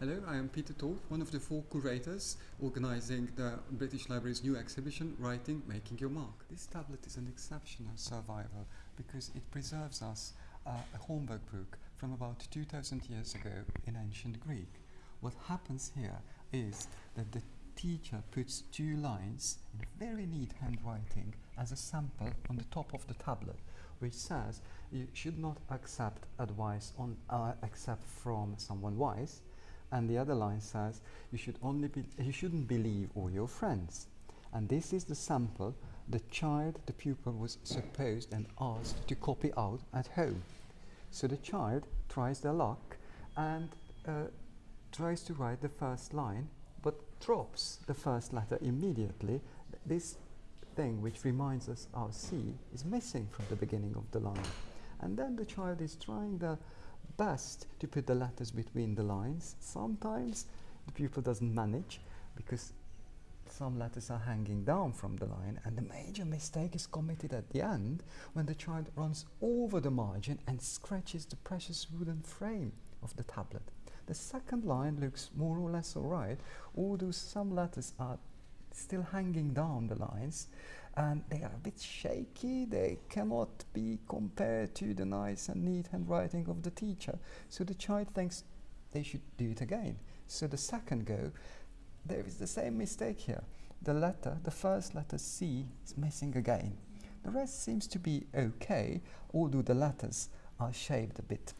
Hello, I am Peter Toth, one of the four curators organizing the British Library's new exhibition, Writing Making Your Mark. This tablet is an exceptional survival because it preserves us uh, a homework book from about 2000 years ago in ancient Greek. What happens here is that the teacher puts two lines in very neat handwriting as a sample on the top of the tablet which says you should not accept advice on uh, except from someone wise and the other line says you should only be you shouldn't believe all your friends. And this is the sample the child the pupil was supposed and asked to copy out at home. So the child tries their luck and uh, tries to write the first line but drops the first letter immediately. This thing which reminds us our C is missing from the beginning of the line. And then the child is trying the best to put the letters between the lines. Sometimes the pupil doesn't manage because some letters are hanging down from the line and the major mistake is committed at the end when the child runs over the margin and scratches the precious wooden frame of the tablet. The second line looks more or less alright, although some letters are still hanging down the lines and they are a bit shaky. They cannot be compared to the nice and neat handwriting of the teacher. So the child thinks they should do it again. So the second go there is the same mistake here. The letter the first letter C is missing again. The rest seems to be okay although the letters are shaped a bit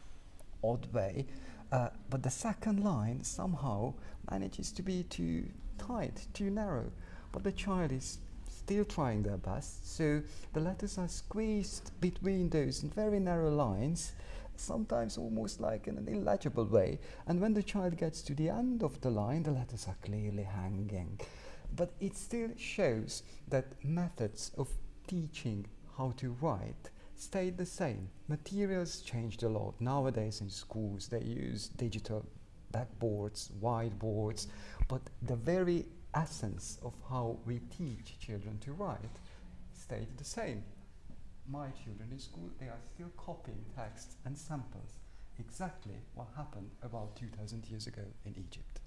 odd way. Uh, but the second line somehow manages to be too tight too narrow but the child is still trying their best. So the letters are squeezed between those very narrow lines, sometimes almost like in an illegible way. And when the child gets to the end of the line, the letters are clearly hanging. But it still shows that methods of teaching how to write stayed the same. Materials changed a lot. Nowadays in schools they use digital backboards, whiteboards, but the very essence of how we teach children to write stayed the same. My children in school, they are still copying texts and samples. Exactly what happened about 2000 years ago in Egypt.